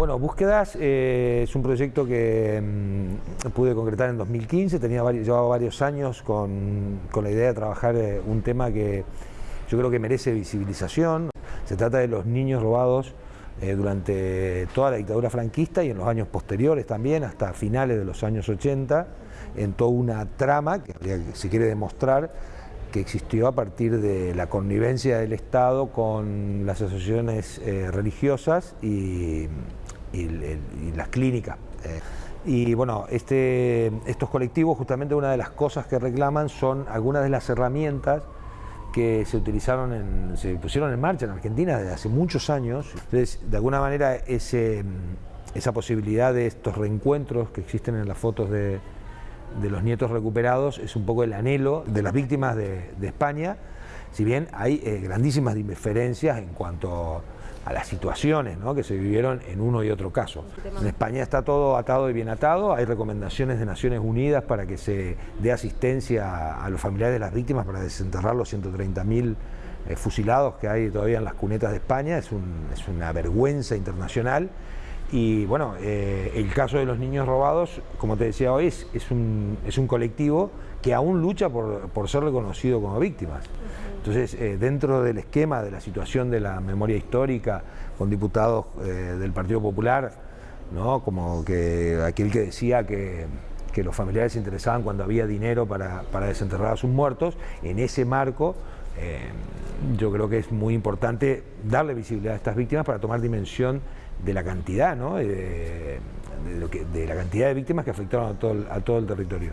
Bueno, Búsquedas eh, es un proyecto que mm, pude concretar en 2015, tenía llevaba varios años con, la idea de trabajar eh, un tema que yo creo que merece visibilización. Se trata de los niños robados eh, durante toda la dictadura franquista y en los años posteriores también, hasta finales de los años 80, en toda una trama que si quiere demostrar que existió a partir de la connivencia del Estado con las asociaciones religiosas y, y, las clínicas. Eh, y bueno, este, estos colectivos justamente una de las cosas que reclaman son algunas de las herramientas que se utilizaron, en, se pusieron en marcha en Argentina desde hace muchos años. Entonces, de alguna manera, ese, esa posibilidad de estos reencuentros que existen en las fotos de, de los nietos recuperados es un poco el anhelo de las víctimas de, de España, si bien hay eh, grandísimas diferencias en cuanto a las situaciones que se vivieron en uno y otro caso. En España está todo atado y bien atado, hay recomendaciones de Naciones Unidas para que se dé asistencia a los familiares de las víctimas para desenterrar los 130.000 eh, fusilados que hay todavía en las cunetas de España, es, una vergüenza internacional. Y bueno, eh, el caso de los niños robados, como te decía hoy, es, un, es un colectivo que aún lucha por, por ser reconocido como víctimas. Entonces, eh, dentro del esquema de la situación de la memoria histórica, con diputados eh, del Partido Popular, como que aquel que decía que, los familiares se interesaban cuando había dinero para, desenterrar a sus muertos, en ese marco eh, yo creo que es muy importante darle visibilidad a estas víctimas para tomar dimensión de la cantidad, ¿no? de, la cantidad de víctimas que afectaron a todo el territorio.